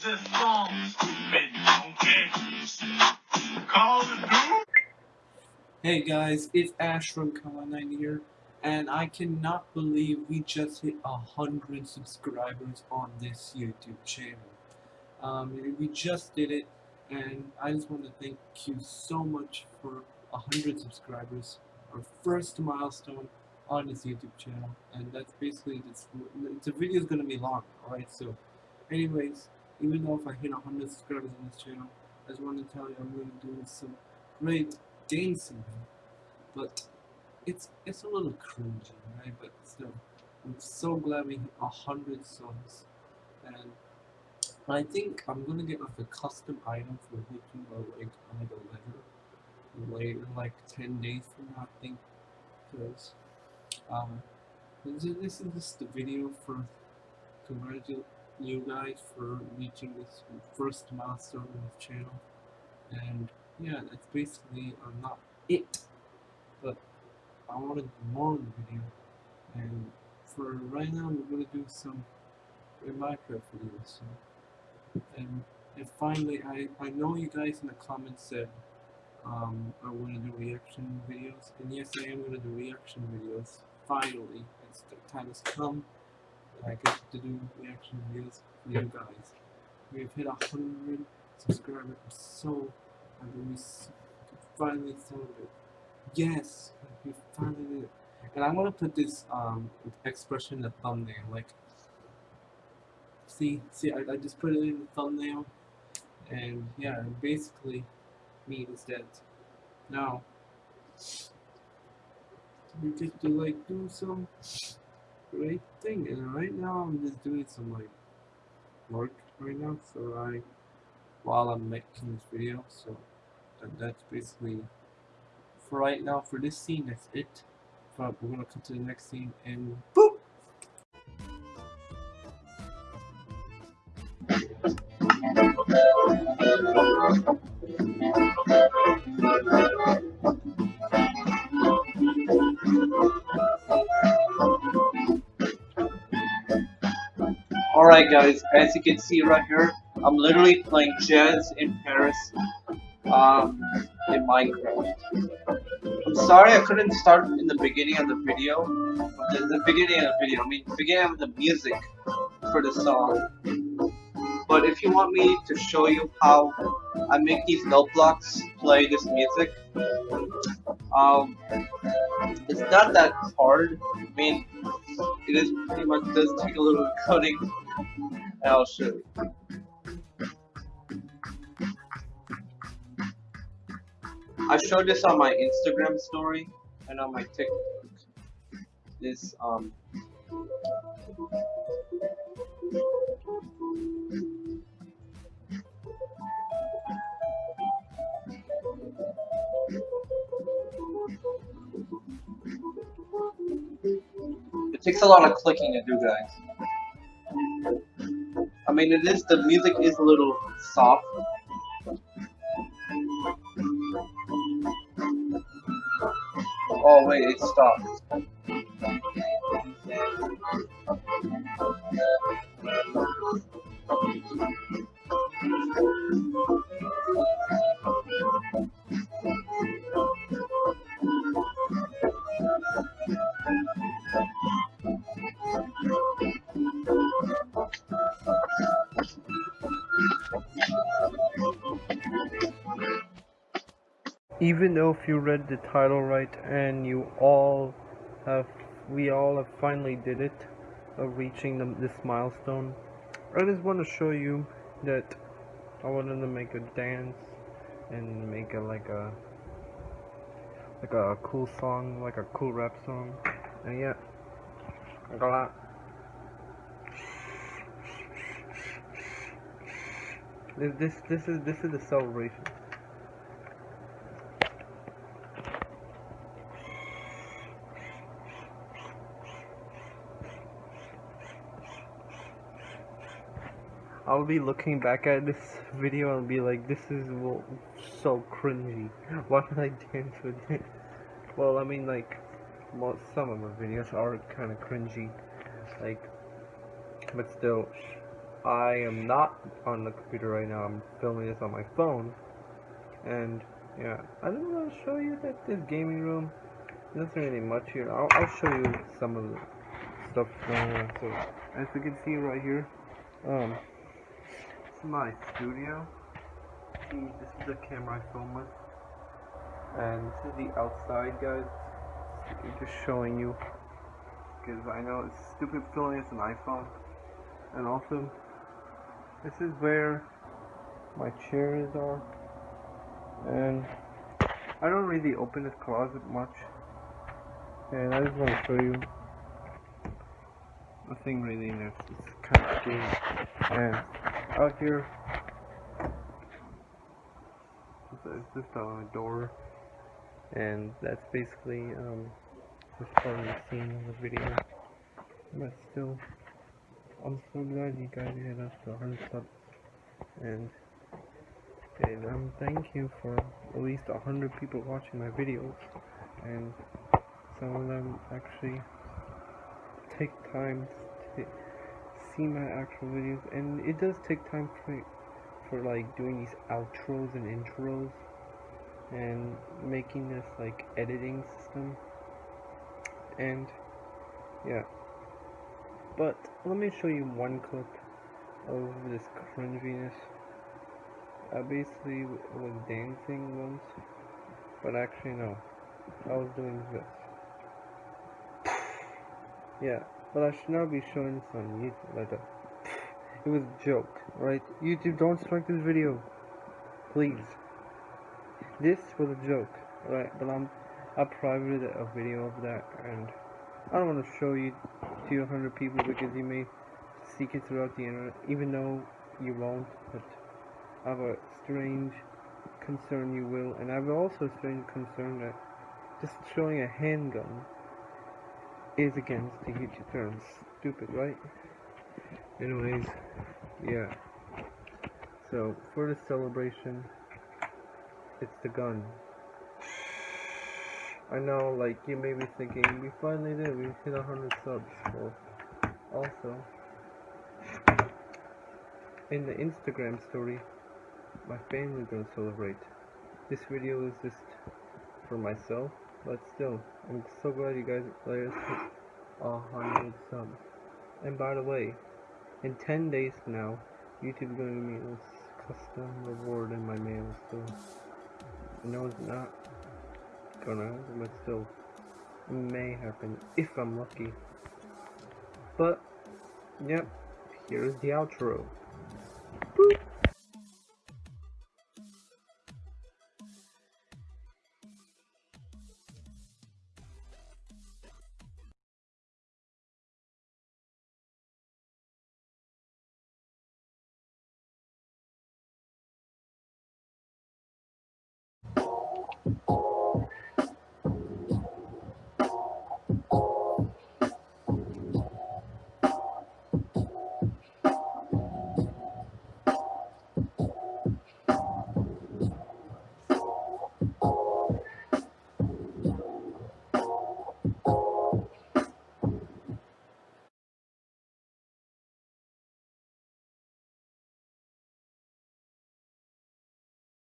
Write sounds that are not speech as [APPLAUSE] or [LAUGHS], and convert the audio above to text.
the. Hey guys, it's Ash from Kawa9 here, and I cannot believe we just hit a hundred subscribers on this YouTube channel. Um, we just did it, and I just want to thank you so much for a hundred subscribers, our first milestone on this YouTube channel, and that's basically this. The video is gonna be long, alright? So, anyways, even though if I hit a hundred subscribers on this channel, I just want to tell you I'm gonna do some great dancing, but it's it's a little cringy, right? But still, I'm so glad we hit a hundred subs, and I think I'm gonna get like a custom item for Hitting like like a letter later, like ten days from now, I think, because um, this is, just the video for congratulate you guys for reaching this first milestone on this channel, and yeah, that's basically uh, not it. But I want to do more in the video, and for right now, we're gonna do some Minecraft videos. So, and and finally, I I know you guys in the comments said um, I want to do reaction videos, and yes, I am gonna do reaction videos. Finally, it's the time has come. I get to do reaction videos for you guys. We've hit a hundred subscribers. So I'm so happy we finally celebrate. Yes, we finally did it. And I'm gonna put this um expression in the thumbnail. Like, see, see, I, I just put it in the thumbnail, and yeah, it basically means that now we get to like do some great thing. And right now I'm just doing some like work right now, so I while I'm making this video, so that, that's basically for right now for this scene. That's it. But we're gonna come to the next scene and boop. Alright guys, as you can see right here, I'm literally playing Jazz in Paris um, in Minecraft. I'm sorry I couldn't start in the beginning of the video. The, the beginning of the video, I mean beginning of the music for the song. But if you want me to show you how I make these note blocks play this music, um, it's not that hard. I mean, it is pretty much does take a little bit [LAUGHS] of coding, you. I showed this on my Instagram story and on my TikTok. This um It takes a lot of clicking to do, guys. I mean, it is, the music is a little soft. Oh, wait, it stopped. Even though if you read the title right and you all have we all have finally did it of reaching the, this milestone I just want to show you that I wanted to make a dance and make a like a like a cool song like a cool rap song. And yeah I got this this this is this is the celebration I'll be looking back at this video and be like, this is so cringy. Why did I dance with it? Well, I mean, like, most, some of my videos are kind of cringy, like, but still, I am not on the computer right now. I'm filming this on my phone. And yeah, I just want to show you that this gaming room isn't really much here. I'll, I'll show you some of the stuff going on. So as you can see right here, um, is my studio. See, this is the camera I film with. And this is the outside, guys. I'm Just showing you because I know it's stupid filming it's an iPhone. And also, this is where my chairs are. And I don't really open this closet much. And I just want to show you nothing really in there. It's kind of scary. And out here, it's just a door. And that's basically um, just part the scene of the video. But still, I'm so glad you guys hit us to 100 subs. And, and um, thank you for at least 100 people watching my videos. And some of them actually take time to see my actual videos. And it does take time for, for like doing these outros and intros. And making this like editing system and yeah but let me show you one clip of this cringiness I basically was dancing once but actually no I was doing this [SIGHS] yeah but I should not be showing this on YouTube. Like that [LAUGHS] it was a joke right? YouTube don't strike this video. Please. This was a joke right? But I'm I privated a video of that and I don't want to show you to 100 people because you may seek it throughout the internet even though you won't but I have a strange concern you will and I have also a strange concern that just showing a handgun is against the YouTube terms. Stupid, right? Anyways, yeah. So, for the celebration, it's the gun. I know, like, you may be thinking, we finally did, we hit 100 subs. Well, also, in the Instagram story, my family gonna celebrate. This video is just for myself, but still, I'm so glad you guys let us hit 100 subs. And by the way, in 10 days from now, YouTube's gonna give me this custom reward in my mail, so, no it's not gonna happen, but still may happen if I'm lucky. But yep, here's the outro. Boop. You